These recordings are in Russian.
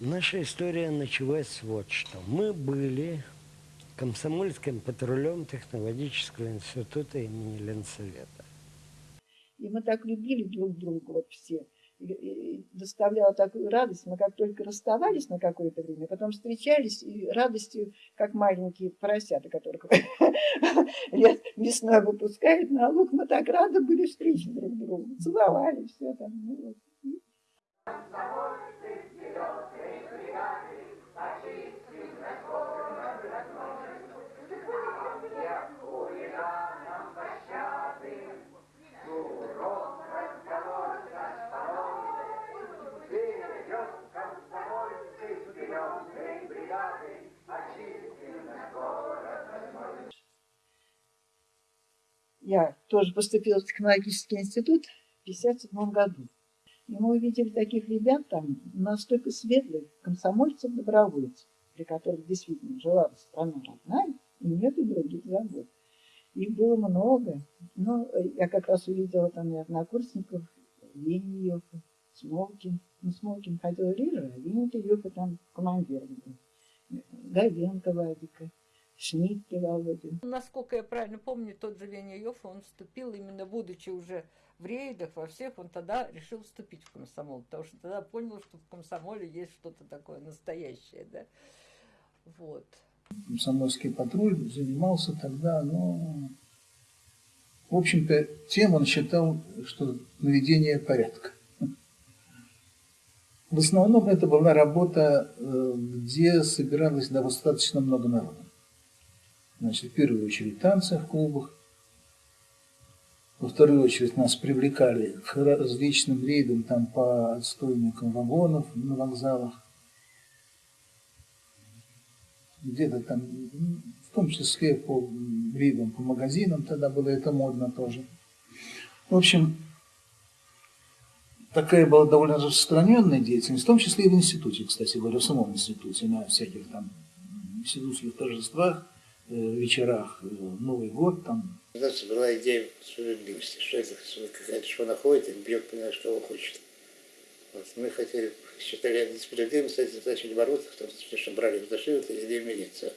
Наша история началась вот что. Мы были комсомольским патрулем технологического института имени Ленсовета. И мы так любили друг друга, вот все. И, доставляло такую радость. Мы как только расставались на какое-то время, потом встречались, и радостью, как маленькие поросята, которых весной выпускают на луг, мы так рады были встречи друг другу. Целовали, все там. Я тоже поступила в технологический институт в 1957 году. И мы увидели таких ребят там настолько светлых, комсомольцев, добровольцев, при которых действительно жила страна родная, и нет и других забот. Их было много. Но я как раз увидела там и однокурсников, Ленин Йофа, Смолкин. Ну, Смолкин ходил реже, а Ленин Йофа там командиром был. Говенко Вадика. Шнитке Володя. Насколько я правильно помню, тот же Йофа, он вступил именно будучи уже в рейдах, во всех, он тогда решил вступить в комсомол, потому что тогда понял, что в комсомоле есть что-то такое настоящее, да. Вот. Комсомольский патруль занимался тогда, ну, в общем-то, тем он считал, что наведение порядка. В основном это была работа, э, где собиралось достаточно много народа. Значит, в первую очередь танцы в клубах, во вторую очередь нас привлекали к различным рейдам там по отстойникам вагонов на вокзалах. Где-то там, в том числе по рейдам по магазинам, тогда было это модно тоже. В общем, такая была довольно распространенная деятельность, в том числе и в институте, кстати говоря, в самом институте, на всяких там институтских торжествах, вечерах, э, Новый год там, у нас была идея справедливости, что это какая-то что находит, и бьет, понимаешь, кого хочет. Вот. Мы хотели, считали несправедливым, кстати, начали бороться, в том смысле, что брали в зашивы и везде милицию.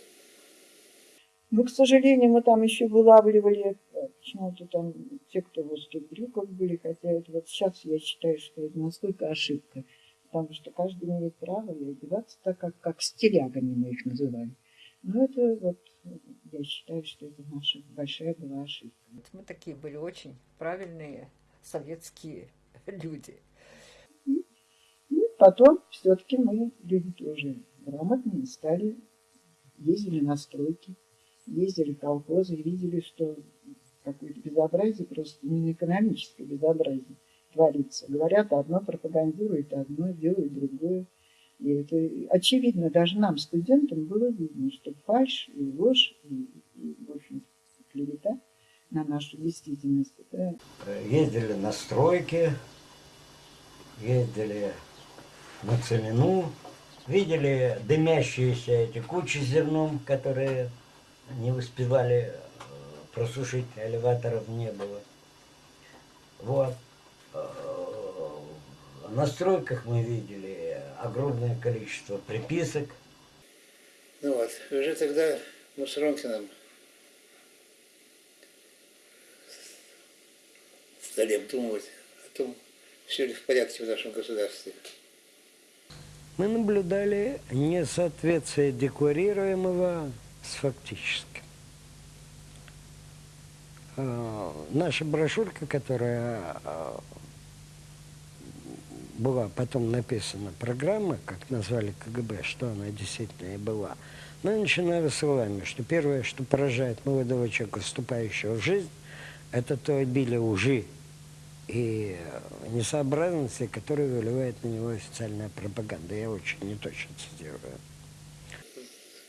Ну, к сожалению, мы там еще вылавливали почему-то там те, кто в узких брюках были, хотя это вот сейчас я считаю, что это настолько ошибка, потому что каждый имеет право и одеваться так, как, как стилягами мы их называли. Но это вот я считаю, что это наша большая была ошибка. Мы такие были очень правильные советские люди. И, и потом все-таки мы, люди тоже грамотные, стали, ездили на стройки, ездили в колхозы и видели, что какое-то безобразие, просто именно экономическое безобразие творится. Говорят одно, пропагандируют одно, делают другое. И это очевидно, даже нам, студентам, было видно, что фальш и ложь, и, и в общем, клевета на нашу действительность. Это... Ездили на стройки, ездили на целину, видели дымящиеся эти кучи зерном, которые не успевали э, просушить, элеваторов не было. Вот. Э, на стройках мы видели огромное количество приписок. Ну вот, уже тогда мы с Ронкиным стали обдумывать о том, все ли в порядке в нашем государстве. Мы наблюдали несоответствие декларируемого с фактическим. А, наша брошюрка, которая а, была потом написана программа, как назвали КГБ, что она действительно и была, мы начинали словами, что первое, что поражает молодого человека, вступающего в жизнь, это то обилие лжи и несообразности, которые выливает на него официальная пропаганда. Я очень неточно цитирую.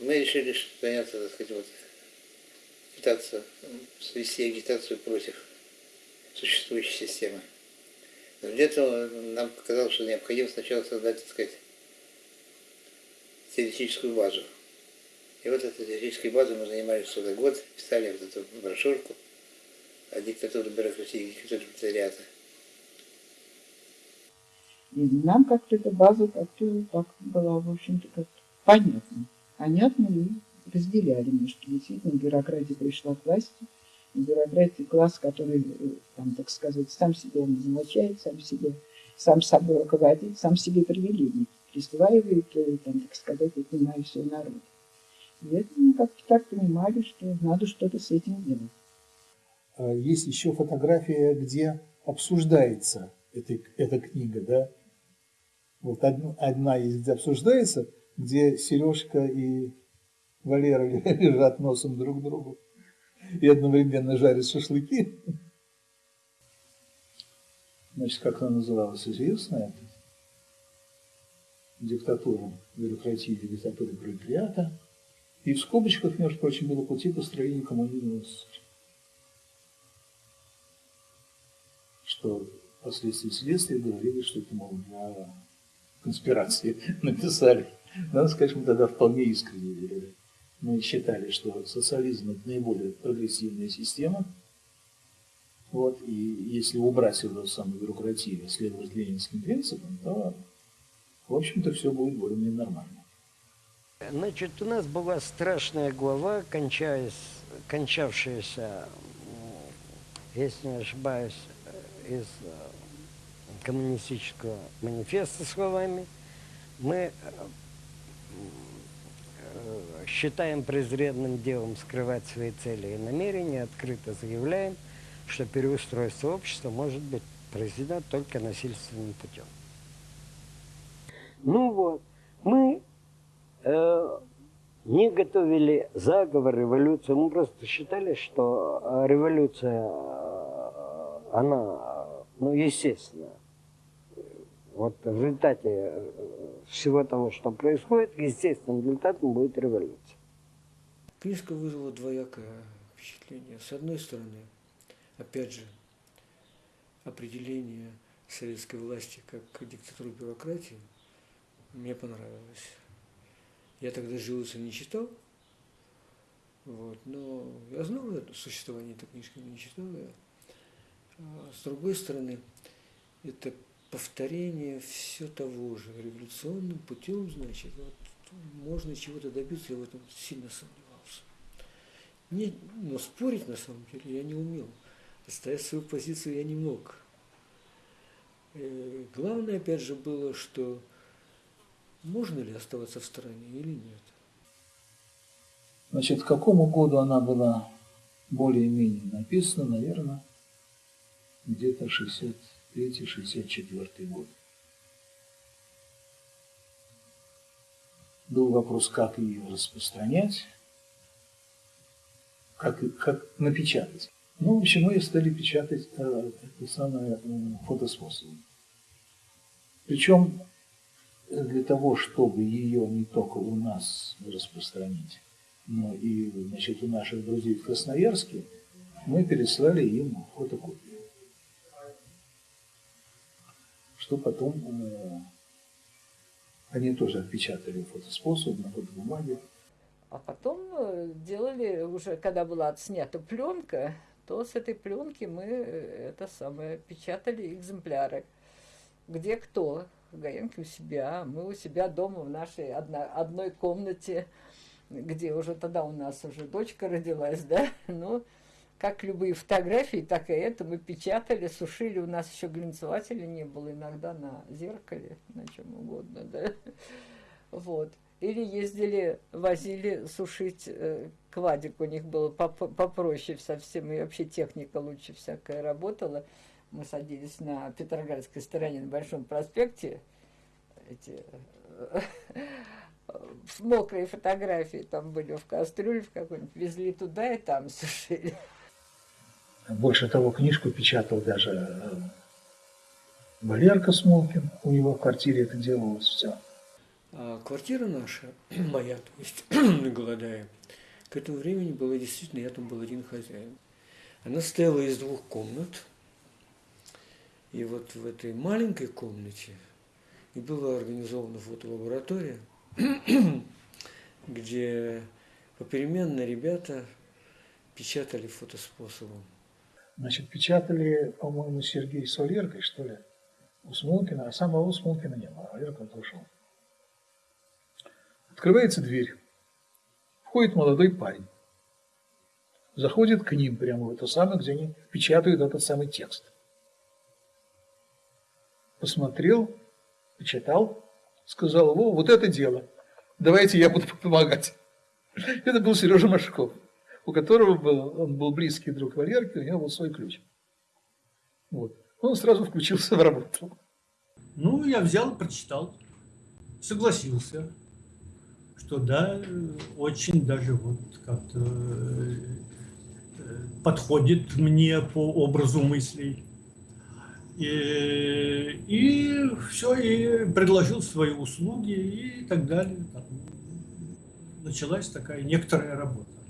Мы решили заняться, так сказать, вот, пытаться свести агитацию против существующей системы. Для этого нам показалось, что необходимо сначала создать, так сказать, теоретическую базу. И вот этой теоретической базой мы занимались целый год, писали вот эту брошюрку о диктатуре бюрократии, диктатуре пролетариата. И нам как-то эта база как-то так была, в общем-то, как понятна. Понятно и разделяли немножко. Действительно, бюрократия пришла к власти. Бюрократия класс, который, э, там, так сказать, сам себя назначает, сам себе, сам собой руководит, сам себе привилегии присваивает, э, там, так сказать, отнимая все народ. И это мы как-то так понимали, что надо что-то с этим делать. А есть еще фотография, где обсуждается эта, эта книга, да? Вот одна, одна есть, где обсуждается, где Сережка и Валера лежат носом друг к другу и одновременно жарят шашлыки. Значит, как она называлась, известно это? Диктатура бюрократии, диктатура пролетариата. И в скобочках, между прочим, было пути построения коммунизма. Что впоследствии следствия говорили, что это, мол, для конспирации написали. Надо сказать, мы тогда вполне искренне верили мы считали, что социализм это наиболее прогрессивная система. Вот, и если убрать эту самую бюрократию, следовать ленинским принципам, то, в общем-то, все будет более-менее нормально. Значит, у нас была страшная глава, кончаясь, кончавшаяся, если не ошибаюсь, из э, коммунистического манифеста словами. Мы считаем презренным делом скрывать свои цели и намерения, открыто заявляем, что переустройство общества может быть произведено только насильственным путем. Ну вот, мы э, не готовили заговор, революцию, мы просто считали, что э, революция, э, она, ну, естественно, вот в результате э, всего того, что происходит, естественным результатом будет революция. Книжка вызвала двоякое впечатление. С одной стороны, опять же, определение советской власти как диктатуры бюрократии мне понравилось. Я тогда «Живуса» не читал, вот, но я знал существование этой книжки, не читал я. А с другой стороны, это повторение все того же, революционным путем, значит, вот, можно чего-то добиться, я в этом сильно сомневался. Не, но спорить на самом деле я не умел. Отстоять свою позицию я не мог. И э, главное, опять же, было, что можно ли оставаться в стороне или нет. Значит, к какому году она была более-менее написана, наверное, где-то 60 63-64 год. Был вопрос, как ее распространять, как, как напечатать. Ну, в общем, мы стали печатать э, это самое э, фотоспособы. Причем для того, чтобы ее не только у нас распространить, но и значит, у наших друзей в Красноярске, мы переслали им фотокопию. Что потом э, они тоже отпечатали фотоспособ на фотобумаге. А потом э, делали уже, когда была отснята пленка, то с этой пленки мы э, это самое печатали экземпляры. Где кто? Гаенки у себя, мы у себя дома в нашей одно, одной комнате, где уже тогда у нас уже дочка родилась, да, ну, как любые фотографии, так и это мы печатали, сушили. У нас еще глинцевателя не было, иногда на зеркале, на чем угодно, да. Вот. Или ездили, возили сушить э, квадик, у них было попроще совсем, и вообще техника лучше всякая работала. Мы садились на Петроградской стороне, на Большом проспекте, эти мокрые фотографии там были в кастрюле в какой-нибудь, везли туда и там сушили. Больше того, книжку печатал даже э, Валерка Смолкин, у него в квартире это делалось все. А квартира наша, моя, то есть, голодая, к этому времени была действительно, я там был один хозяин. Она стояла из двух комнат, и вот в этой маленькой комнате и была организована фотолаборатория, где попеременно ребята печатали фотоспособом. Значит, печатали, по-моему, Сергей с Валеркой, что ли? у Смолкина, а самого Смолкина не было. Валера куда-то ушел. Открывается дверь. Входит молодой парень. Заходит к ним прямо в это самое, где они печатают этот самый текст. Посмотрел, почитал, сказал, во, вот это дело, давайте я буду помогать. Это был Сережа Машков, у которого был, он был близкий друг Валерки, у него был свой ключ. Вот. Он сразу включился в работу. Ну, я взял прочитал, согласился, что да, очень даже вот как-то э, подходит мне по образу мыслей. И, и все, и предложил свои услуги и так далее. Там началась такая некоторая работа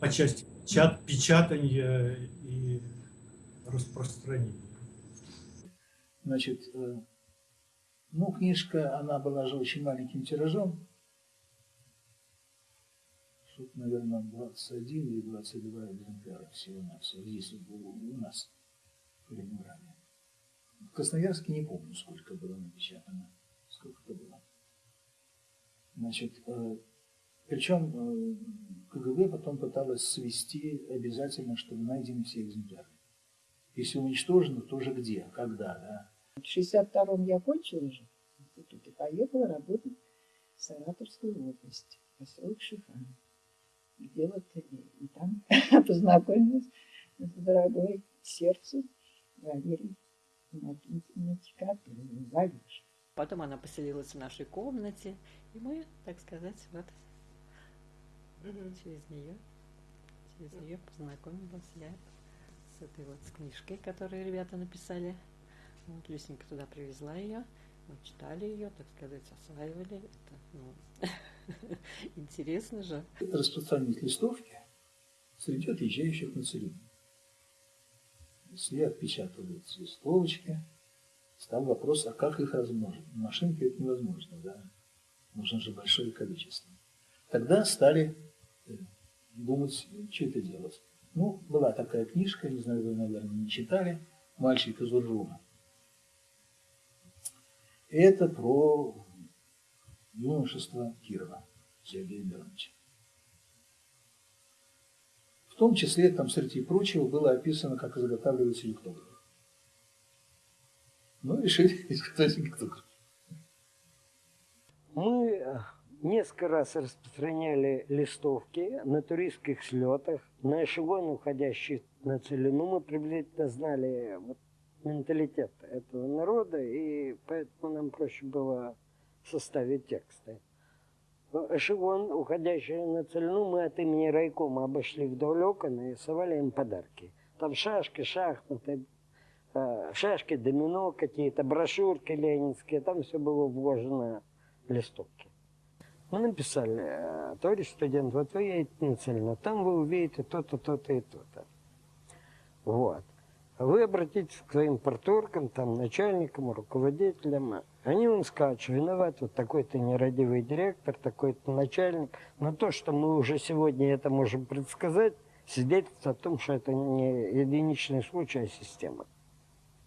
по части печат, печатания и распространения. Значит, э, ну, книжка, она была же очень маленьким тиражом. Что-то, наверное, 21 или 22 экземпляра всего-навсего. Здесь у нас в Ленинграде. В Красноярске не помню, сколько было напечатано. Сколько это было. Значит, э, причем э, КГБ потом пыталась свести обязательно, чтобы найдены все экземпляры. Если уничтожено, то же где, когда, да. В 62-м я кончила уже институт и поехала работать в Саратовскую область, поселок Шихан. Где вот и, и там познакомилась с дорогой сердцу Валерией Валюш. Потом она поселилась в нашей комнате, и мы, так сказать, вот через нее, через нее познакомилась я с этой вот с книжкой, которую ребята написали. Вот Люсенька туда привезла ее, мы читали ее, так сказать, осваивали. Это, ну, интересно же. Распространить листовки среди отъезжающих на целину. Если отпечатываются листовочки, стал вопрос, а как их размножить? На машинке это невозможно, да? Нужно же большое количество. Тогда стали думать, что это делать. Ну, была такая книжка, не знаю, вы, наверное, не читали, «Мальчик из Уржума». Это про юношество Кирова Сергея Мироновича. В том числе, там, среди прочего, было описано, как изготавливается ликтограф. Ну, решили изготовить ликтограф. Мы несколько раз распространяли листовки на туристских слетах, на эшелон, уходящий на целину. Мы приблизительно знали вот, менталитет этого народа, и поэтому нам проще было составить тексты. Эшелон, уходящий на целину, мы от имени райкома обошли вдоль окон и совали им подарки. Там шашки, шахматы, э, шашки, домино какие-то, брошюрки ленинские, там все было вложено в листовки. Мы написали, «Э, товарищ студент, вот вы едете на целину, там вы увидите то-то, то-то и то-то. Вот. Вы обратитесь к своим порторгам, там, начальникам, руководителям. Они вам скажут, что виноват вот такой-то нерадивый директор, такой-то начальник. Но то, что мы уже сегодня это можем предсказать, свидетельствует о том, что это не единичный случай, а система.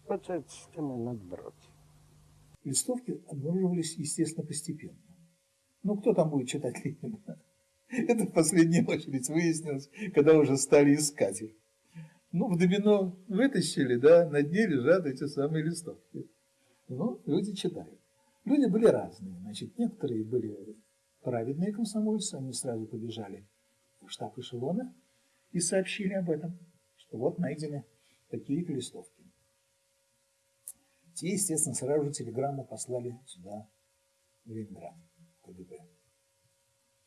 Вот с этой системой надо бороться. Листовки обнаруживались, естественно, постепенно. Ну, кто там будет читать Ленина? Это в последнюю очередь выяснилось, когда уже стали искать их. Ну, в домино вытащили, да, на дне лежат эти самые листовки. Ну, люди читают. Люди были разные. Значит, некоторые были праведные комсомольцы, они сразу побежали в штаб эшелона и сообщили об этом, что вот найдены такие-то листовки. Те, естественно, сразу же телеграмму послали сюда, в Ленинград, КГБ,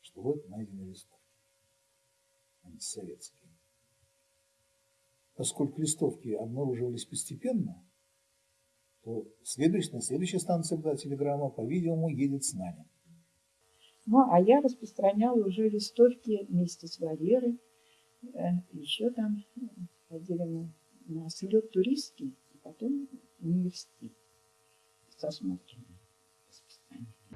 что вот найдены листовки антисоветские поскольку листовки обнаруживались постепенно, то следующая, на следующей станции была телеграмма, по-видимому, едет с нами. Ну, а я распространяла уже листовки вместе с Валерой. Э, Еще там ходили мы на слет туристский, а потом университет со.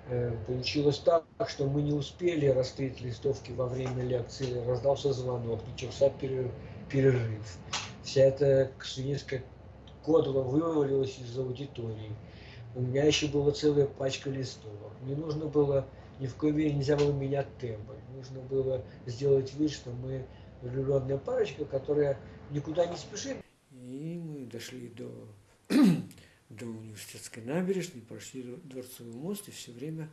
Э, получилось так, что мы не успели расклеить листовки во время лекции, раздался звонок, начался перерыв. Вся эта ксунистская Кодло вывалилось из аудитории. У меня еще была целая пачка листовок. Мне нужно было, ни в коей мере нельзя было менять тембр. Нужно было сделать вид, что мы влюбленная парочка, которая никуда не спешит. И мы дошли до, до университетской набережной, прошли Дворцовый мост и все время,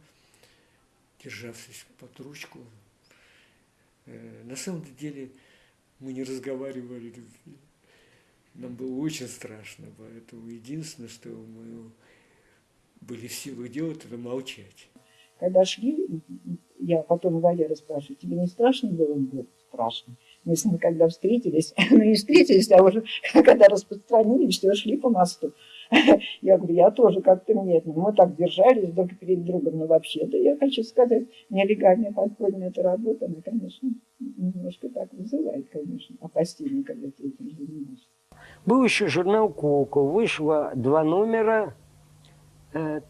державшись под ручку, э, на самом деле мы не разговаривали. Нам было очень страшно, поэтому единственное, что мы были в силах делать, это молчать. Когда шли, я потом Валера спрашиваю, тебе не страшно было? Он говорит, страшно. Мы с ним когда встретились, ну не встретились, а уже когда распространились, что шли по мосту. Я говорю, я тоже как-то нет. Мы так держались друг перед другом. Но вообще-то я хочу сказать, нелегальная подпольная эта работа, она, конечно, немножко так вызывает, конечно, опасения, когда ты этим занимаешься. Был еще журнал «Коко». Вышло два номера. Э,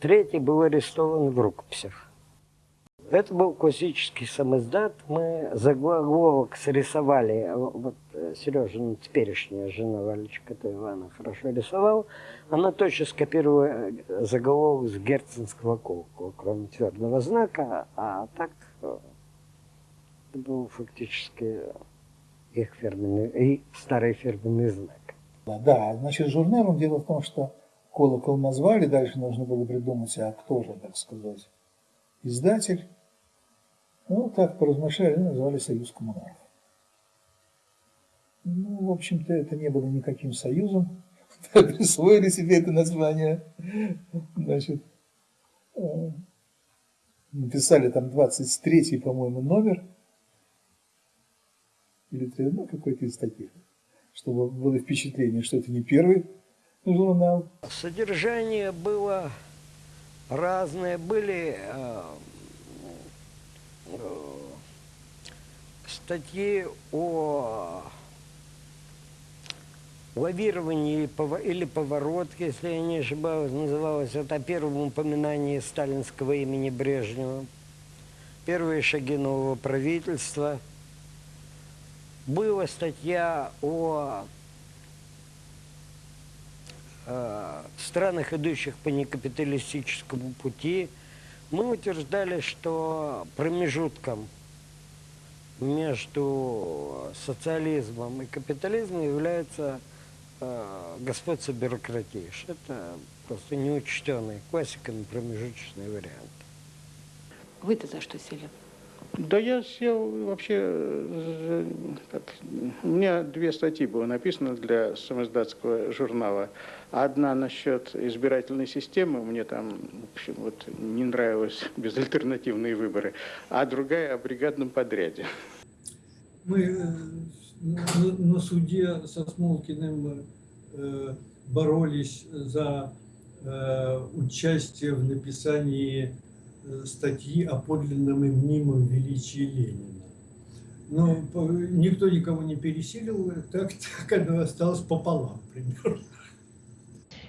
третий был арестован в рукописях. Это был классический самоздат. Мы заголовок срисовали. Вот э, Сережина теперешняя жена Валечка то Ивана хорошо рисовала. Она точно скопировала э, заголовок с герценского колокола, кроме твердого знака. А так это был фактически их фирменный, и старый фирменный знак. Да, значит, журналом дело в том, что колокол назвали, дальше нужно было придумать, а кто же, так сказать, издатель. Ну, так поразмышляли, назвали «Союз коммунаров». Ну, в общем-то, это не было никаким союзом. Присвоили себе это название. Значит, э, написали там 23-й, по-моему, номер. Или ну, какой-то из таких чтобы было впечатление, что это не первый журнал. Содержание было разное. Были э, статьи о лавировании или поворотке, если я не ошибаюсь, называлось это о первом упоминании сталинского имени Брежнева. Первые шаги нового правительства – была статья о э, странах, идущих по некапиталистическому пути. Мы утверждали, что промежутком между социализмом и капитализмом является э, господство бюрократии. Это просто неучтенный классиками промежуточный вариант. Вы-то за что сели? Да я сел вообще, так, у меня две статьи было написано для самоздатского журнала. Одна насчет избирательной системы, мне там, в общем, вот не нравилось безальтернативные выборы, а другая о бригадном подряде. Мы э, на, суде со Смолкиным э, боролись за э, участие в написании Э, статьи о подлинном и мнимом величии Ленина. Но никто никого не пересилил, так, так оно осталось пополам примерно.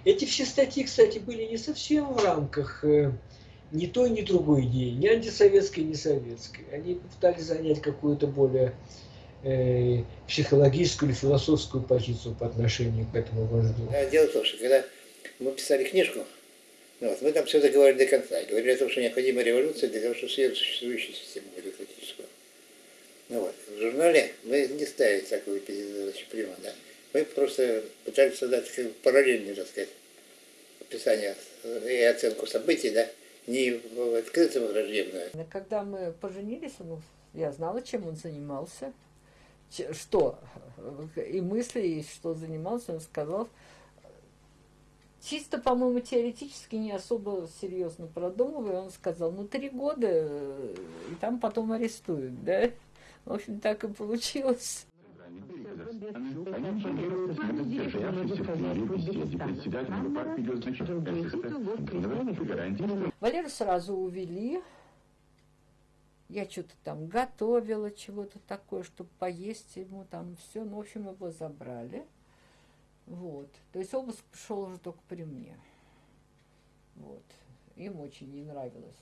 Эти все статьи, кстати, были не совсем в рамках э, ни той, ни другой идеи, ни антисоветской, ни советской. Они пытались занять какую-то более э, психологическую или философскую позицию по отношению к этому вождю. Дело в том, что когда мы писали книжку, вот. Мы там все договорили до конца. Говорили о том, что необходима революция для того, чтобы съесть существующую систему бюрократическую. Ну вот. В журнале мы не ставили такую задачу прямо, да. Мы просто пытались создать как бы, параллельный, так сказать, описание и оценку событий, да, не в открытом враждебное. Когда мы поженились, ну, я знала, чем он занимался, что, и мысли, и что занимался, он сказал, чисто, по-моему, теоретически не особо серьезно продумывая, он сказал, ну, три года, э, и там потом арестуют, да? В общем, так и получилось. Валеру сразу увели. Я что-то там готовила, чего-то такое, чтобы поесть ему там все. Ну, в общем, его забрали. Вот. То есть обыск пришел уже только при мне. Вот. Им очень не нравилось.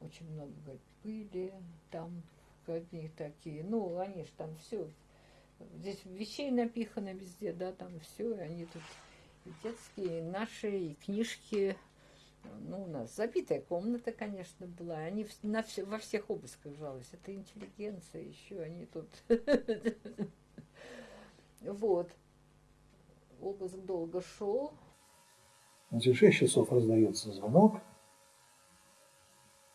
Очень много, говорит, пыли, там одни такие. Ну, они же там все. Здесь вещей напихано везде, да, там все, и они тут детские наши и книжки. Ну, у нас забитая комната, конечно, была. Они на все, во всех обысках жаловались. Это интеллигенция еще, они тут... Вот. Обыск долго шел. Значит, в 6 часов раздается звонок.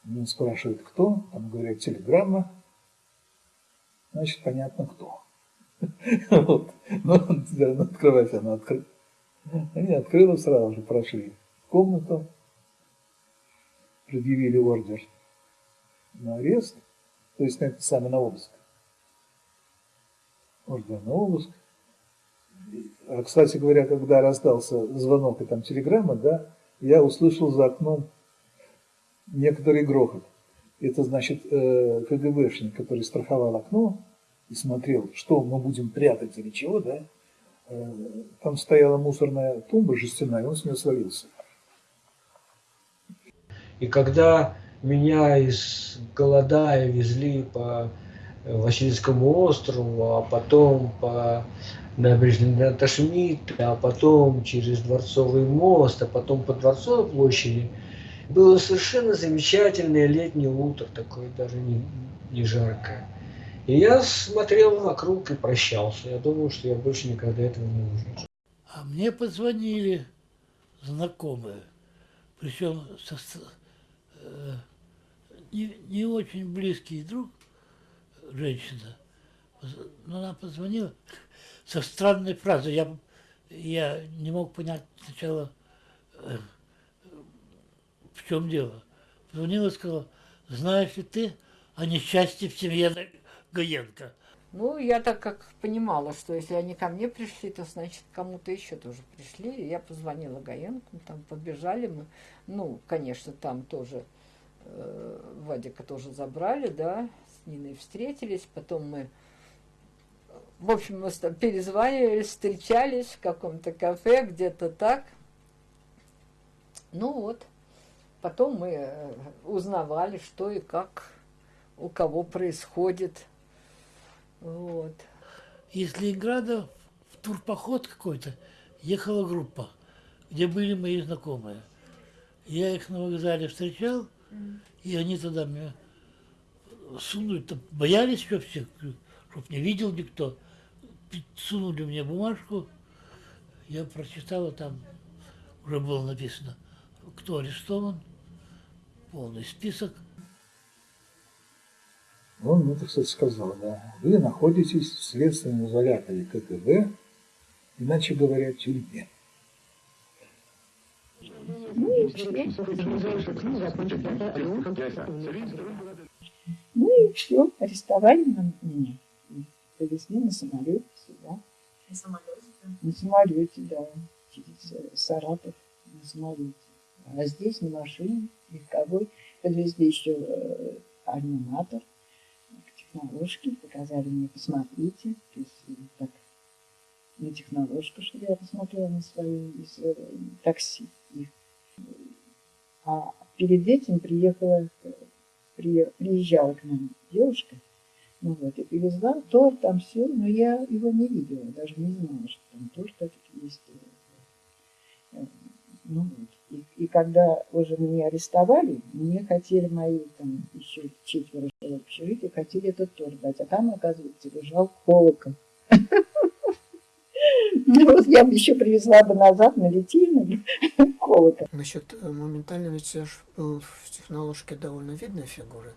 Он спрашивает, кто. Там говорят, телеграмма. Значит, понятно, кто. Вот. Ну, да, ну, открывать она открыла. Они открыли сразу же, прошли в комнату, предъявили ордер на арест, то есть на это самое на обыск. Ордер на обыск. А, кстати говоря, когда раздался звонок и там телеграмма, да, я услышал за окном некоторый грохот. Это значит э, КГБшник, который страховал окно и смотрел, что мы будем прятать или чего, да, э, там стояла мусорная тумба жестяная, он с нее свалился. И когда меня из Голодая везли по Васильскому острову, а потом по набережной Наташмита, а потом через Дворцовый мост, а потом по Дворцовой площади. Было совершенно замечательное летнее утро, такое даже не, не жаркое. И я смотрел вокруг и прощался. Я думал, что я больше никогда этого не увижу. А мне позвонили знакомые, причем со, э, не, не очень близкий друг, женщина, но она позвонила со странной фразой. Я, я не мог понять сначала, э, в чем дело. Позвонила и сказала, знаешь ли ты о несчастье в семье Гаенко? Ну, я так как понимала, что если они ко мне пришли, то значит кому-то еще тоже пришли. Я позвонила Гаенку, там побежали мы. Ну, конечно, там тоже э, Вадика тоже забрали, да, Ниной встретились. Потом мы в общем, мы там перезванивались, встречались в каком-то кафе, где-то так. Ну вот, потом мы э, узнавали, что и как у кого происходит. Вот. Из Ленинграда в турпоход какой-то ехала группа, где были мои знакомые. Я их на вокзале встречал, и они туда меня сунули, боялись вообще, чтоб не видел никто сунули мне бумажку, я прочитала, там уже было написано, кто арестован, полный список. Он мне, так сказать, сказал, да, вы находитесь в следственном изоляторе КГБ, иначе говоря, в тюрьме. Ну и все, арестовали меня повезли на самолете сюда. На самолете? На самолете, да. Через э, Саратов на самолете. А здесь на машине легковой подвезли еще э, аниматор технологии, показали мне, посмотрите. То есть э, так, на технологку, чтобы я посмотрела на свое, свое такси. А перед этим приехала, приезжала к нам девушка, ну вот, и привезла торт, там все, но я его не видела, даже не знала, что там торт этот есть. Э, ну вот. И, и когда уже меня арестовали, мне хотели мои там еще четверо общежития, хотели этот торт дать, а там, оказывается, лежал колокол. Ну вот я бы еще привезла бы назад на литейный колокол. Насчет э, моментально, ведь я же был в технологии довольно видной фигуры.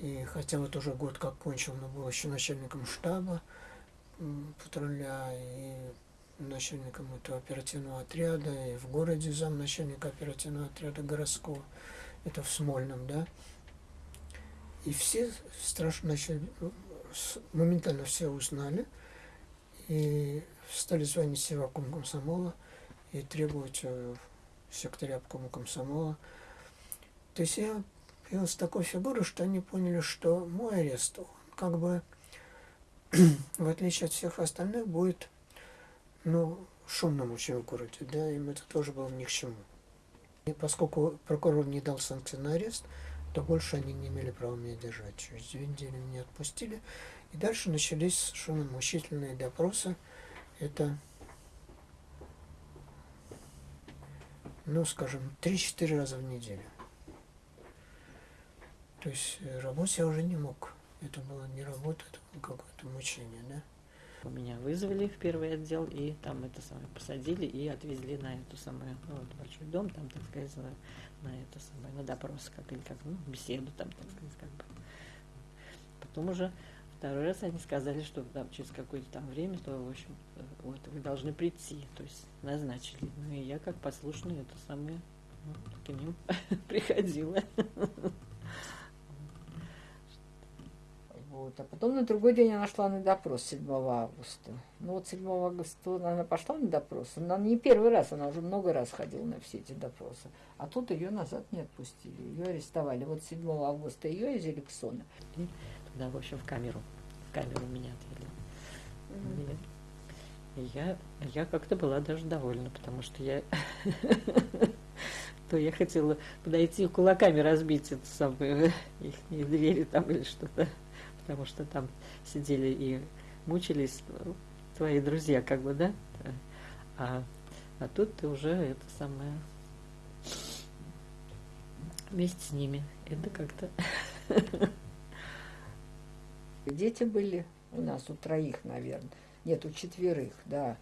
И хотя вот уже год как кончил, но был еще начальником штаба патруля и начальником этого оперативного отряда, и в городе зам начальника оперативного отряда городского, это в Смольном, да. И все страшно начали, моментально все узнали, и стали звонить севаком комсомола и требовать э, секретаря обкома комсомола. То есть я с такой фигурой, что они поняли, что мой арест, он как бы, в отличие от всех остальных, будет, ну, шумным очень в городе, да, им это тоже было ни к чему. И поскольку прокурор не дал санкции на арест, то больше они не имели права меня держать. Через две недели меня отпустили. И дальше начались совершенно мучительные допросы. Это ну, скажем, 3-4 раза в неделю. То есть э, работать я уже не мог. Это было не работа, это было какое-то мучение, да? Меня вызвали в первый отдел, и там это самое посадили и отвезли на эту самую, ну, вот большой дом, там, так сказать, на, на это самое, на допрос, как или как, ну, беседу там, так сказать, как бы. Потом уже второй раз они сказали, что там, через какое-то там время, то, в общем, э, вот, вы должны прийти, то есть назначили. Ну, и я как послушный это самое, ну, к ним приходила. Вот. А потом на другой день она шла на допрос 7 августа. Ну вот 7 августа она пошла на допрос. Она не первый раз, она уже много раз ходила на все эти допросы. А тут ее назад не отпустили, ее арестовали. Вот 7 августа ее из Эликсона. Тогда, в общем, в камеру. В камеру меня отвели. Mm-hmm. И я, я как-то была даже довольна, потому что я то я хотела подойти кулаками разбить эту самую их двери там или что-то потому что там сидели и мучились твои друзья, как бы, да? А, а тут ты уже это самое вместе с ними. Это как-то... Дети были у нас, у троих, наверное. Нет, у четверых, да.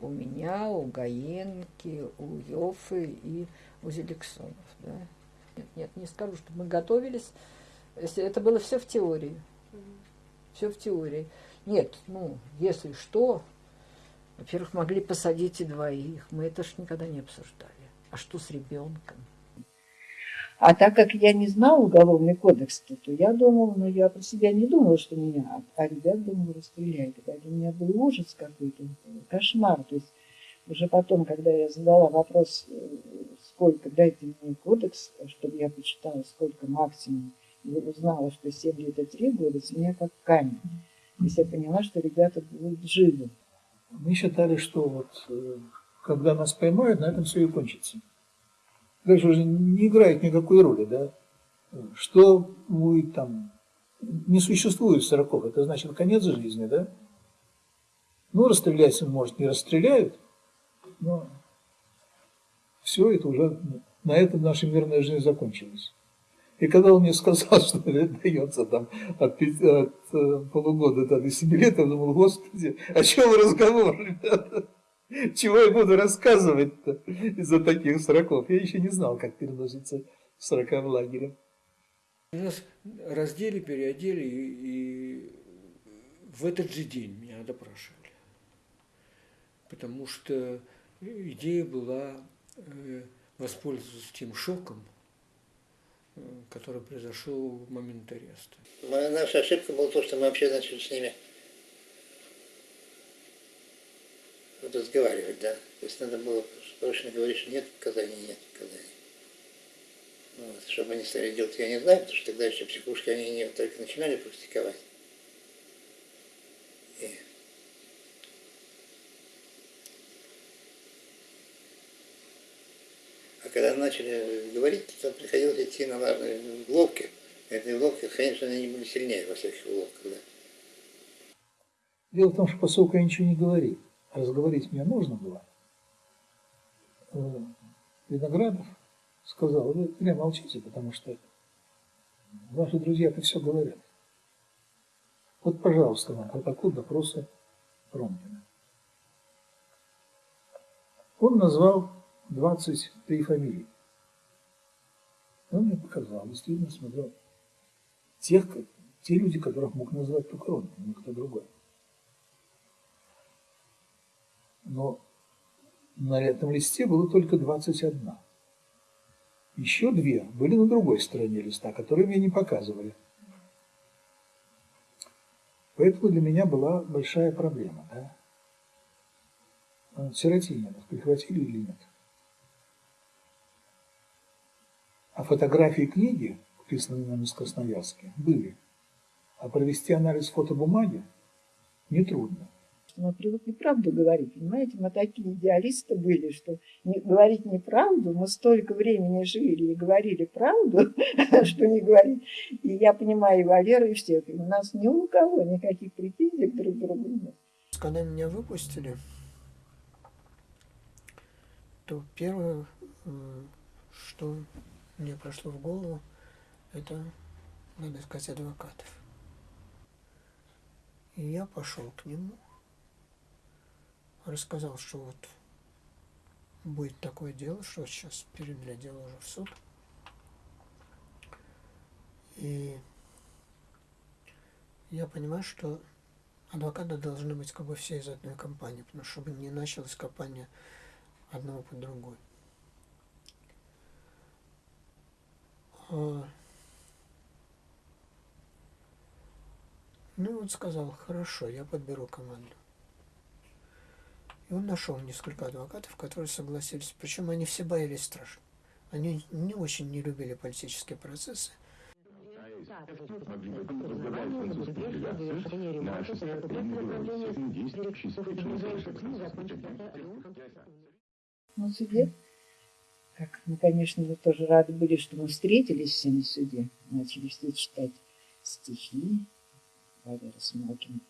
У меня, у Гаенки, у Йофы и у Зеликсонов, да. Нет, нет, не скажу, что мы готовились. Это было все в теории. Все в теории. Нет, ну, если что, во-первых, могли посадить и двоих. Мы это ж никогда не обсуждали. А что с ребенком? А так как я не знала уголовный кодекс, то я думала, но я про себя не думала, что меня, а ребят, думала, расстреляют. Это для меня был ужас какой-то, кошмар. То есть уже потом, когда я задала вопрос, э, сколько, дайте мне кодекс, чтобы я почитала, сколько максимум, узнала, что 7 лет и 3 года, с меня как камень. То есть я поняла, что ребята будут живы. Мы считали, что вот э, когда нас поймают, на этом все и кончится. Дальше уже не играет никакой роли, да. Что будет там, не существует сроков, это значит конец жизни, да. Ну, расстрелять, может, не расстреляют, но все это уже, на этом наша мирная жизнь закончилась. И когда он мне сказал, что дается там от, 5, от э, полугода до 7 лет, я думал, господи, о чем разговор, ребята? Чего я буду рассказывать-то из-за таких сроков? Я еще не знал, как переносится срока в лагере. Нас раздели, переодели, и, в этот же день меня допрашивали. Потому что идея была э, воспользоваться тем шоком, который произошел в момент ареста. Наша ошибка была то, что мы вообще начали с ними разговаривать, да. То есть надо было срочно говорить, что нет показаний, нет показаний. Вот. Чтобы они стали делать, я не знаю, потому что тогда еще психушки они не только начинали практиковать. А когда начали говорить, то приходилось идти на уловки. Эти уловки, конечно, они были сильнее во всяких уловках. Да. Дело в том, что поскольку я ничего не говорил, а разговорить мне нужно было, э, Виноградов сказал, вы зря молчите, потому что ваши друзья-то все говорят. Вот, пожалуйста, вам протокол допроса Ромкина. Он назвал 23 фамилии. Он мне показал, действительно смотрел. Тех, те люди, которых мог назвать только он, а никто другой. Но на этом листе было только 21. Еще две были на другой стороне листа, которые мне не показывали. Поэтому для меня была большая проблема. Да? Сиротинина прихватили или нет? А фотографии книги, вписанные нам из Красноярска, были. А провести анализ фотобумаги нетрудно. Мы привыкли правду говорить, понимаете? Мы такие идеалисты были, что не, говорить неправду, мы столько времени жили и говорили правду, что не говорить. И я понимаю и Валеру, и всех. У нас ни у кого никаких претензий друг к другу нет. Когда меня выпустили, то первое что мне прошло в голову, это надо искать адвокатов. И я пошел к нему, рассказал, что вот будет такое дело, что сейчас передали дело уже в суд. И я понимаю, что адвокаты должны быть как бы все из одной компании, потому что чтобы не началась компания одного под другой. А, Ну и он сказал, хорошо, я подберу команду. И он нашел несколько адвокатов, которые согласились. Причем они все боялись страшно. Они не очень не любили политические процессы. На суде, как мы, конечно, мы тоже рады были, что мы встретились все на суде, начали все читать стихи Валера Смолкин.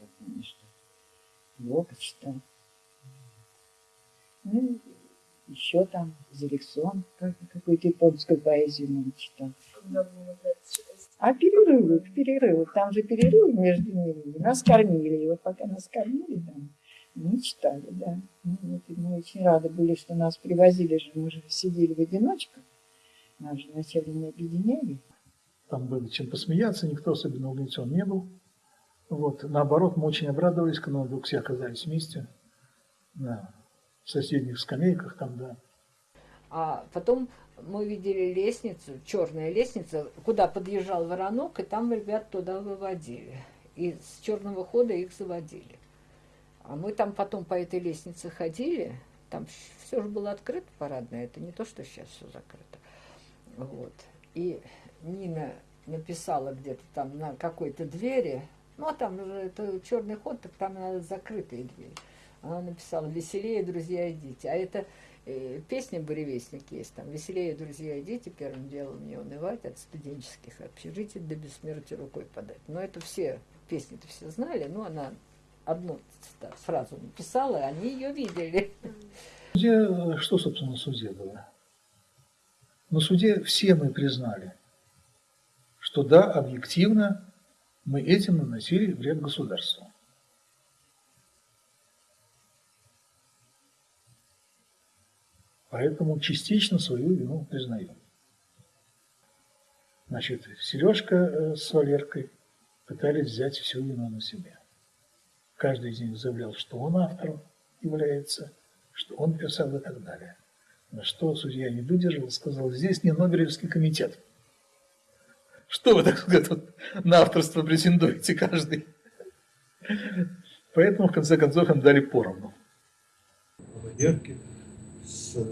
Я помню, что Блока читал. Ну, еще там Зеликсон, как, какую-то японскую поэзию нам читал. А перерывы, в перерывах, там же перерывы между ними. Нас кормили, и вот пока нас кормили, там, мы читали, да. Ну, вот, мы очень рады были, что нас привозили же, мы же сидели в одиночках, нас же вначале не объединяли. Там было чем посмеяться, никто особенно угнетен не был. Вот. Наоборот, мы очень обрадовались, когда мы вдруг все оказались вместе на соседних скамейках там, да. А потом мы видели лестницу, черная лестница, куда подъезжал воронок, и там ребят туда выводили. И с черного хода их заводили. А мы там потом по этой лестнице ходили, там все же было открыто парадное, это не то, что сейчас все закрыто. Вот. И Нина написала где-то там на какой-то двери, ну, а там же это черный ход, так там надо закрытые двери. Она написала «Веселее, друзья, идите». А это э, песня «Буревестник» есть там «Веселее, друзья, идите, первым делом не унывать, от студенческих общежитий до бессмертия рукой подать». Но это все, песни-то все знали, но она одну фразу написала, и они ее видели. Суде, что, собственно, на суде было? На суде все мы признали, что да, объективно мы этим наносили вред государству. Поэтому частично свою вину признаем. Значит, Сережка э, с Валеркой пытались взять всю вину на себя. Каждый из них заявлял, что он автором является, что он писал и так далее. На что судья не выдержал сказал, здесь не Нобелевский комитет. Что вы, так сказать, на авторство претендуете каждый? Поэтому, в конце концов, им дали поровну. Валерке, с э,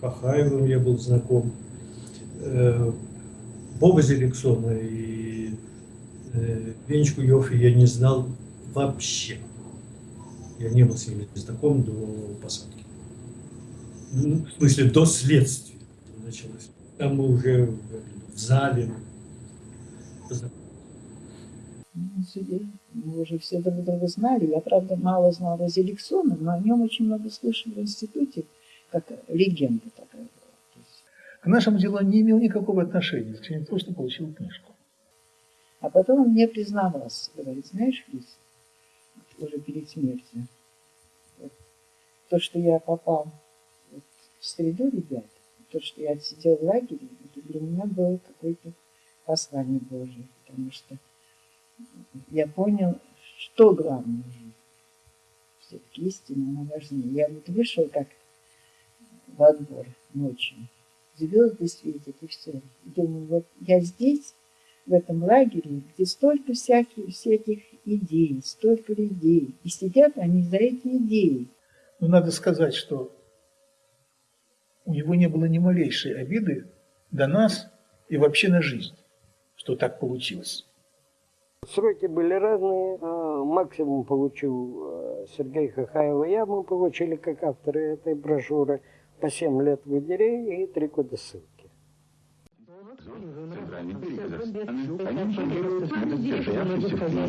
Хахаевым я был знаком, э, Боба Зеликсона и э, Венечку Йофи я не знал вообще. Я не был с ними знаком до посадки. Ну, в смысле, до следствия началось. Там мы уже в зале На суде мы уже все друг друга знали. Я, правда, мало знала Зеликсона, но о нем очень много слышала в институте, как легенда такая была. Есть, К нашему делу он не имел никакого отношения, исключение того, что получил книжку. А потом он мне признавался, говорит, знаешь, Лиз, уже перед смертью, вот, то, что я попал вот, в среду ребят, то, что я отсидел в лагере, это для меня было какое-то послание Божие, потому что я понял, что главное. Все-таки истина, она важнее. Я вот вышел как во двор ночью, звезды светят и все. Думаю, вот я здесь, в этом лагере, где столько всяких, всяких идей, столько людей, и сидят они за эти идеи. Но надо сказать, что у него не было ни малейшей обиды до нас и вообще на жизнь, что так получилось. Сроки были разные. а, Максимум получил э, Сергей Хахаев и я. Мы получили как авторы этой брошюры по 7 лет в лагере и 3 года ссылки. Центральный берег Казахстана. Они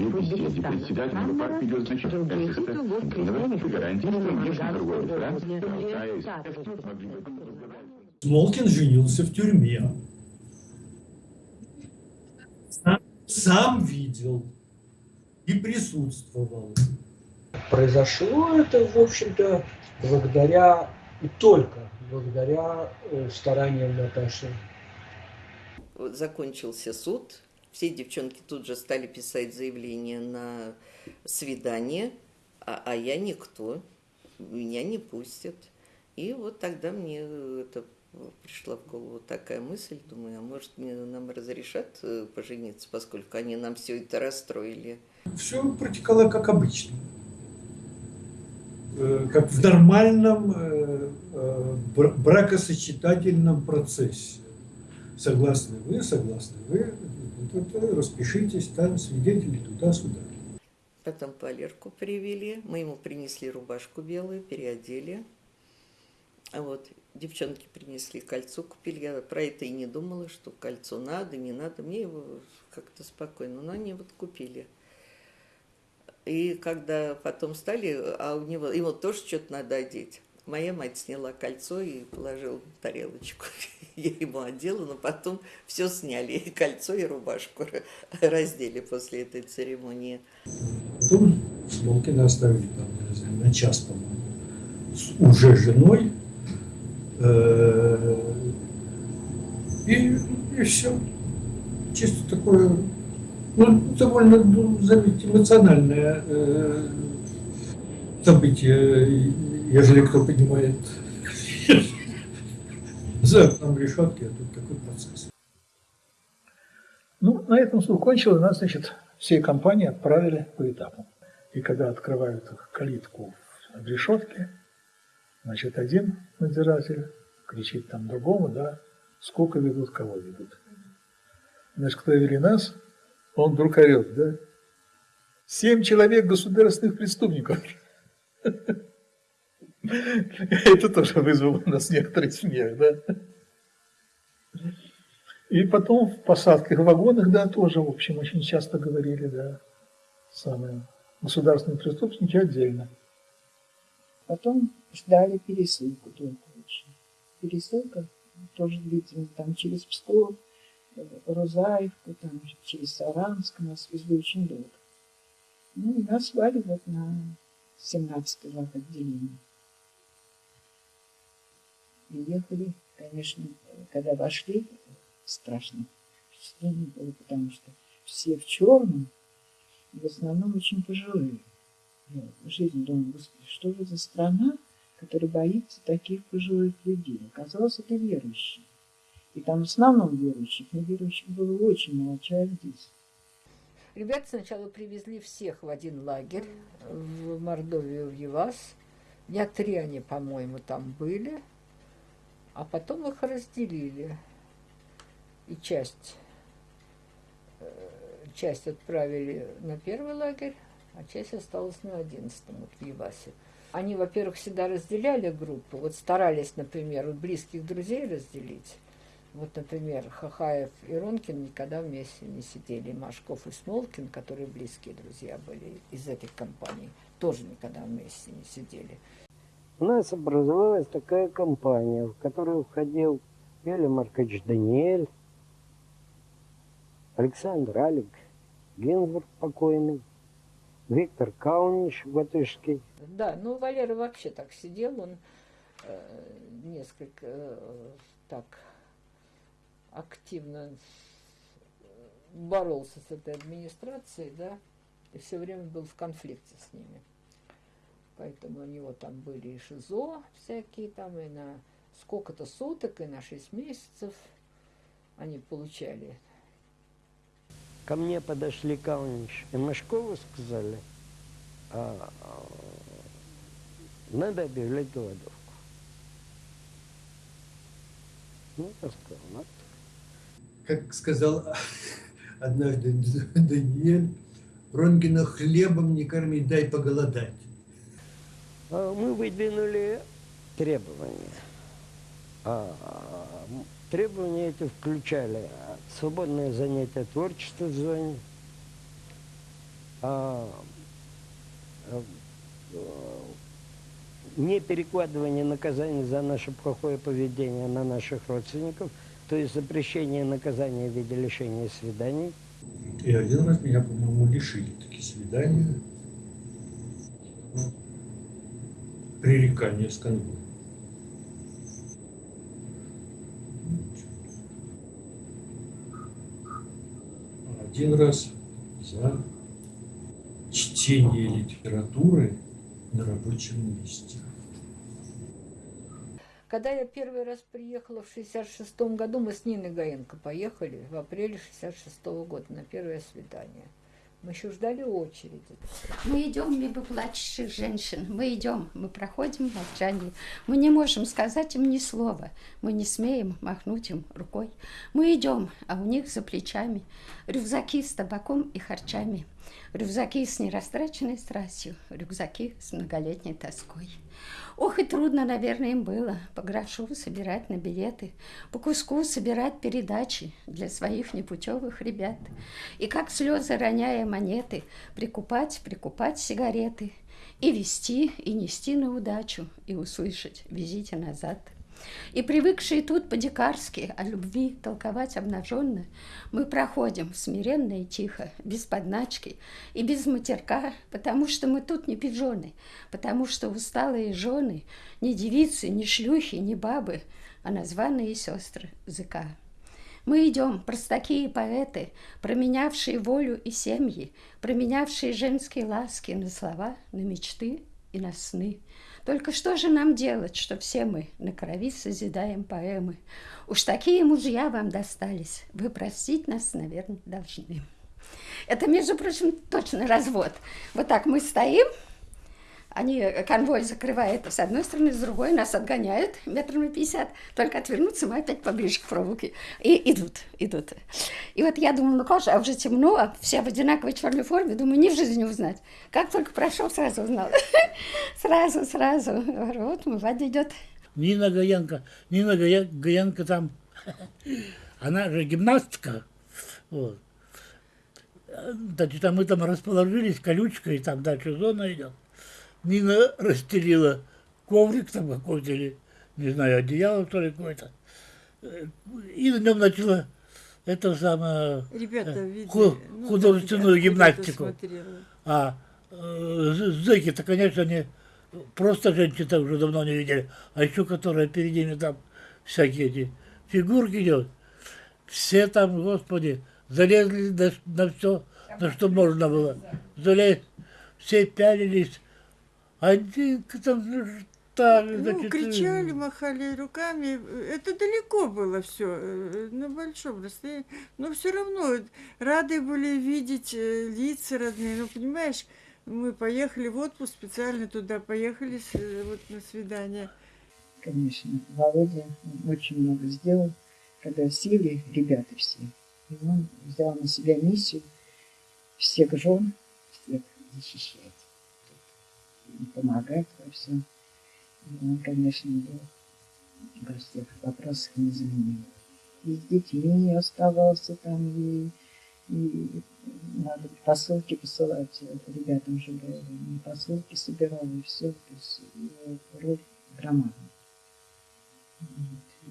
в беседе председателя СССР гарантии, что внешне Смолкин женился в тюрьме. Сам, видел и присутствовал. Произошло это, в общем-то, благодаря и только благодаря э, стараниям Наташи. Закончился суд, все девчонки тут же стали писать заявление на свидание, а, а я никто, меня не пустят. И вот тогда мне это пришла в голову такая мысль, думаю, а может мне, нам разрешат э, пожениться, поскольку они нам все это расстроили. Все протекало как обычно. Э, как в нормальном э, бракосочетательном процессе. Согласны вы, согласны вы, распишитесь, там свидетели туда-сюда. Потом Валерку привели, мы ему принесли рубашку белую, переодели. А вот девчонки принесли кольцо, купили. Я про это и не думала, что кольцо надо, не надо. Мне его как-то спокойно, но они вот купили. И когда потом стали, а у него, ему тоже что-то надо одеть. Моя мать сняла кольцо и положила тарелочку. Я ему одела, но потом все сняли, и кольцо, и рубашку раздели после этой церемонии. Потом Смолкина оставили там, не знаю, на час, по-моему, уже женой. Э, и, и все. Чисто такое ну, довольно, ну, заметьте, эмоциональное э, событие, ежели кто понимает за окном решетки, а тут такой процесс. Ну, на этом суд кончил, нас, значит, всей компании отправили по этапу. И когда открывают калитку в решетке, значит, один надзиратель кричит там другому, да, сколько ведут, кого ведут. Значит, кто вели нас, он вдруг орет, да? Семь человек государственных преступников. Это тоже вызвало у нас некоторый смех, да? И потом в посадках в вагонах, да, тоже, в общем, очень часто говорили, да, самые государственные преступники отдельно. Потом ждали пересылку только очень. Пересылка тоже длительно, там через Псков, Розаевку, там, через Саранск нас везли очень долго. Ну, и нас звали вот на 17-й лак отделение. И ехали, конечно, когда вошли, страшно впечатление было, потому что все в черном, в основном очень пожилые. Я жизнь думаю, господи, что же за страна, которая боится таких пожилых людей? Оказалось, это верующие. И там в основном верующих, неверующих было очень мало человек здесь. Ребят сначала привезли всех в один лагерь, в Мордовию, в Евас. Дня три они, по-моему, там были. А потом их разделили. И часть, э, часть отправили на первый лагерь, а часть осталась на одиннадцатом, вот в Евасе. Они, во-первых, всегда разделяли группы. Вот старались, например, вот близких друзей разделить. Вот, например, Хахаев и Ронкин никогда вместе не сидели. Машков и Смолкин, которые близкие друзья были из этих компаний, тоже никогда вместе не сидели. У нас образовалась такая компания, в которую входил Эля Маркович Даниэль, Александр Алик, Гензбург покойный, Виктор Каунич Батышский. Да, ну Валера вообще так сидел, он э, несколько э, так активно боролся с этой администрацией, да, и все время был в конфликте с ними. Поэтому у него там были и ШИЗО всякие там, и на сколько-то суток, и на 6 месяцев они получали. Ко мне подошли Калнич и Машкову сказали, а, а, надо объявлять голодовку. Ну, я сказал, надо как сказал однажды Даниэль, Ронгина хлебом не корми, дай поголодать. А мы выдвинули требования. А, Требования эти включали свободное занятие творчества в зоне, а, а, не перекладывание наказаний за наше плохое поведение на наших родственников, то есть запрещение наказания в виде лишения свиданий. И один раз меня, по-моему, лишили такие свидания. Пререкание с конвоем. Один раз за чтение литературы на рабочем месте. Когда я первый раз приехала в 66 году, мы с Ниной Гаенко поехали в апреле 66 года на первое свидание. Мы еще ждали очереди. Мы идем мимо плачущих женщин. Мы идем, мы проходим в молчании. Мы не можем сказать им ни слова. Мы не смеем махнуть им рукой. Мы идем, а у них за плечами рюкзаки с табаком и харчами. Рюкзаки с нерастраченной страстью, рюкзаки с многолетней тоской. Ох, и трудно, наверное, им было по грошу собирать на билеты, по куску собирать передачи для своих непутевых ребят. И как слезы, роняя монеты, прикупать, прикупать сигареты, и вести, и нести на удачу, и услышать «везите назад». И привыкшие тут по-дикарски о любви толковать обнаженно, мы проходим смиренно и тихо, без подначки и без матерка, потому что мы тут не пижоны, потому что усталые жены, не девицы, не шлюхи, не бабы, а названные сестры языка. Мы идем, простаки и поэты, променявшие волю и семьи, променявшие женские ласки на слова, на мечты и на сны. Только что же нам делать, что все мы на крови созидаем поэмы? Уж такие мужья вам достались, вы простить нас, наверное, должны. Это, между прочим, точно развод. Вот так мы стоим, они, э, конвой закрывает с одной стороны, с другой нас отгоняют метров на 50, только отвернуться мы опять поближе к проволоке. И идут, идут. И вот я думаю, ну как же, а уже темно, а все в одинаковой черной форме, думаю, ни в жизни не узнать. Как только прошел, сразу узнал. Сразу, сразу. Вот, Вадя идет. Нина Гаенко, Нина Гаенко там, она же гимнастка, вот. Значит, а мы там расположились, колючка, и там дальше зона идет. Нина расстелила коврик там какой-то, или, не знаю, одеяло, что ли, какое-то. И на нем начала это самое Ребята, э, видели, ну, художественную ну, гимнастику. А э, зэки-то, конечно, они просто женщин уже давно не видели, а еще которые перед ними там всякие эти фигурки делают. Все там, господи, залезли на, на все, на что можно было. Залезли, все пялились, один там так, ну, значит, кричали, махали руками. Это далеко было все, э, на большом расстоянии. Но все равно рады были видеть э, лица родные. Ну, понимаешь, мы поехали в отпуск, специально туда поехали э, вот на свидание. Конечно, Володя очень много сделал, когда сели ребята все. И он взял на себя миссию всех жен, всех защищать помогать во всем. И он, конечно, был во всех вопросах незаменим. И с детьми оставался там, и, и надо посылки посылать ребятам же было. И посылки собирал, и все. То есть роль громадная.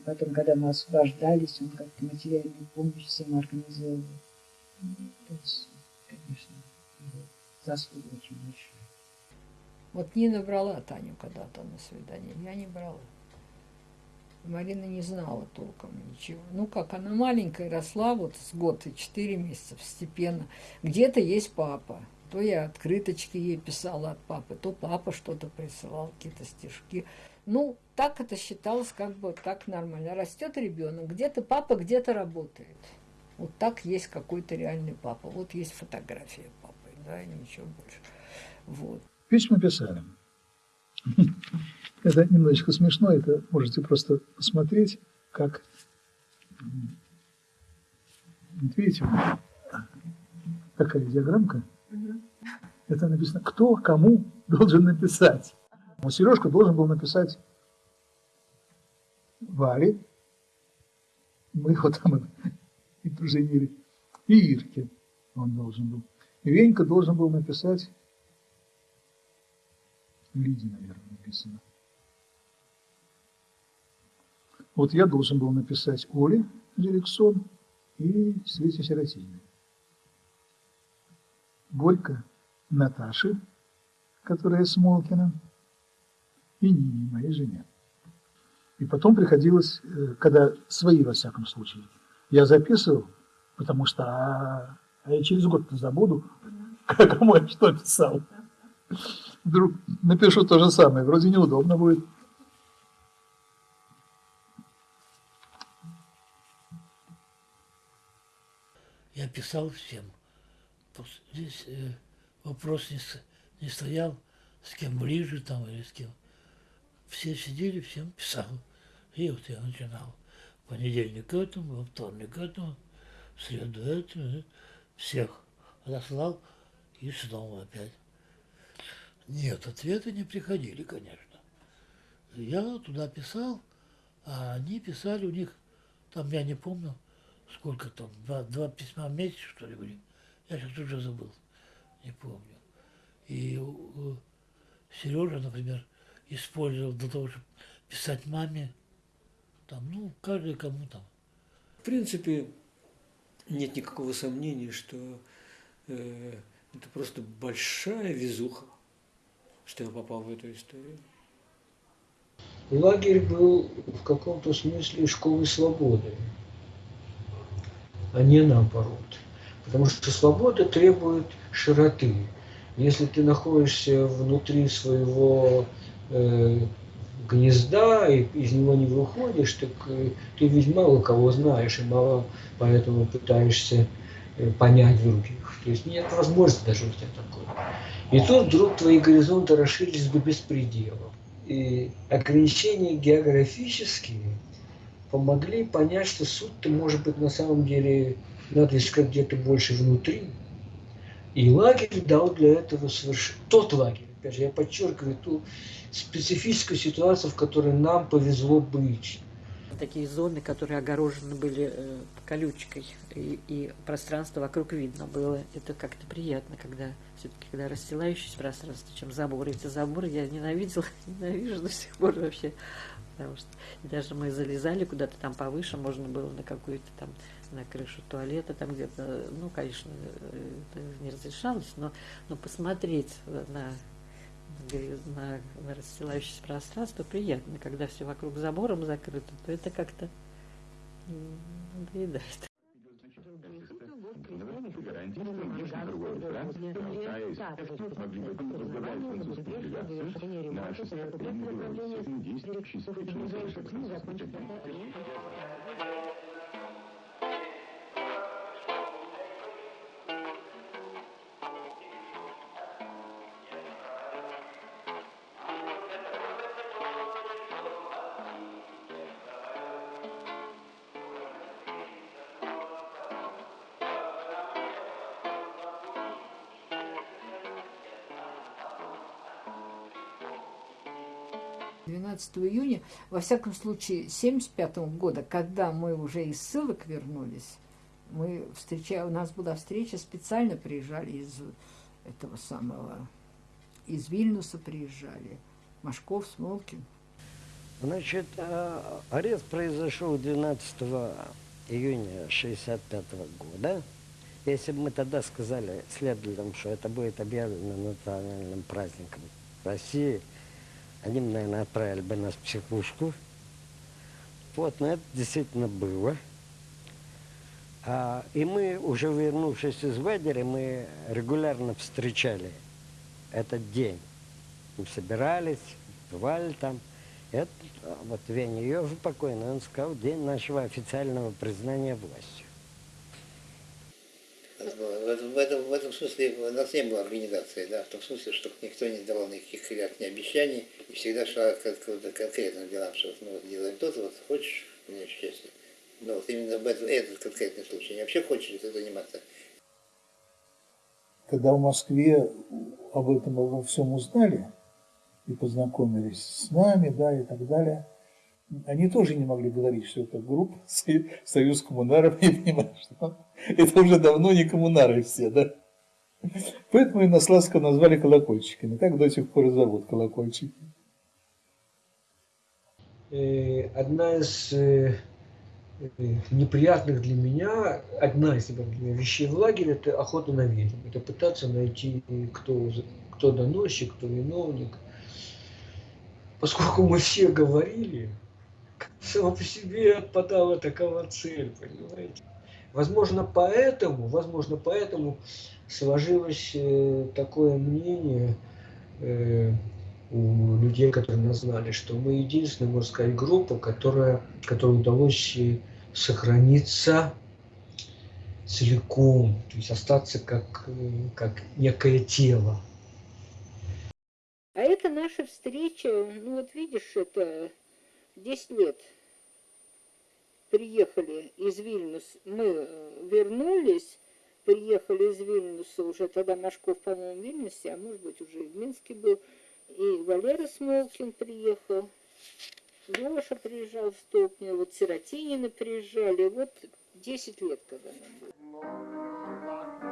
Потом, когда мы освобождались, он как-то материальную помощь всем организовывал. То есть, конечно, заслуга очень большая. Вот Нина брала Таню когда-то на свидание, я не брала. Марина не знала толком ничего. Ну как, она маленькая росла, вот с год и четыре месяца постепенно. Где-то есть папа. То я открыточки ей писала от папы, то папа что-то присылал, какие-то стишки. Ну, так это считалось как бы так нормально. Растет ребенок, где-то папа, где-то работает. Вот так есть какой-то реальный папа. Вот есть фотография папы, да, и ничего больше. Вот. Письма писали. Это немножечко смешно, это можете просто посмотреть, как... Вот видите, такая диаграммка. Это написано, кто кому должен написать. Вот Сережка должен был написать Варе, Мы его там и поженили. И Ирке он должен был. И Венька должен был написать, Лиде, наверное, написано. Вот я должен был написать Оле Дирексон и Свете Сиротиной. Борька Наташи, которая с Молкиным, и Нине, моей жене. И потом приходилось, э, когда свои, во всяком случае, я записывал, потому что а, а я через год забуду, кому я что писал. Вдруг напишу то же самое, вроде неудобно будет. Я писал всем. Здесь э, вопрос не, не стоял, с кем ближе там или с кем. Все сидели, всем писал. И вот я начинал. Понедельник этому, во вторник этому, в среду этому. Всех отослал и снова опять. Нет, ответы не приходили, конечно. Я туда писал, а они писали, у них, там я не помню, сколько там, два, два письма в месяц, что ли, были. Я сейчас уже забыл, не помню. И Сережа, например, использовал для того, чтобы писать маме, там, ну, каждый кому там. В принципе, нет никакого сомнения, что э, это просто большая везуха, что я попал в эту историю. Лагерь был в каком-то смысле школой свободы, а не наоборот. Потому что свобода требует широты. Если ты находишься внутри своего э, гнезда и из него не выходишь, так э, ты ведь мало кого знаешь и мало поэтому пытаешься понять других. То есть нет возможности даже у тебя такой. И тут вдруг твои горизонты расширились до беспредела. И ограничения географические помогли понять, что суть-то может быть на самом деле надо искать где-то больше внутри. И лагерь дал для этого совершенно... Тот лагерь, опять же, я подчеркиваю ту специфическую ситуацию, в которой нам повезло быть такие зоны, которые огорожены были э, колючкой, и, и пространство вокруг видно было. Это как-то приятно, когда все-таки когда расстилающееся пространство, чем заборы. Эти заборы я ненавидела, ненавижу до сих пор вообще. Потому что даже мы залезали куда-то там повыше, можно было на какую-то там на крышу туалета, там где-то, ну, конечно, э, это не разрешалось, но, но посмотреть на на, на расстилающееся пространство приятно. Когда все вокруг забором закрыто, то это как-то надоедает. гарантии, 17 июня, во всяком случае, 1975 года, когда мы уже из ссылок вернулись, мы встреча, у нас была встреча, специально приезжали из этого самого, из Вильнюса приезжали, Машков, Смолкин. Значит, э, арест произошел 12 июня 65 года. Если бы мы тогда сказали следователям, что это будет объявлено национальным праздником России – они, наверное, отправили бы нас в психушку. Вот, но это действительно было. А, и мы, уже вернувшись из лагеря, мы регулярно встречали этот день. Мы собирались, бывали там. Это, вот Веня Йов покойный, он сказал, день нашего официального признания властью. В этом, в, этом, в этом смысле у нас не было организации, да, в том смысле, что никто не давал никаких клятв, ни обещаний, и всегда шла к каким-то конкретным делам, что мы вот делаем то-то, вот хочешь мне счастье. Но вот именно в этом, этот конкретный случай. Не вообще хочешь ты заниматься? Когда в Москве об этом обо всем узнали и познакомились с нами, да, и так далее, они тоже не могли говорить, что это группа Союз коммунаров, я понимаю, что это уже давно не коммунары все, да? Поэтому и Наславского назвали колокольчиками. Так до сих пор и зовут колокольчики. Э, одна из э, э, неприятных для меня, одна из неприятных вещей в лагере, это охота на ведьм. Это пытаться найти, кто, кто доносчик, кто виновник. Поскольку мы все говорили, само по себе отпадала такова цель, понимаете? Возможно, поэтому, возможно, поэтому сложилось э, такое мнение э, у людей, которые нас знали, что мы единственная, можно сказать, группа, которая, которой удалось сохраниться целиком, то есть остаться как, э, как некое тело. А это наша встреча, ну вот видишь, это 10 лет приехали из Вильнюс, мы вернулись, приехали из Вильнюса, уже тогда Машков, по-моему, в Вильнюсе, а может быть уже и в Минске был, и Валера Смолкин приехал, Леша приезжал в Стопне, вот Сиротинины приезжали, вот 10 лет, когда нам было.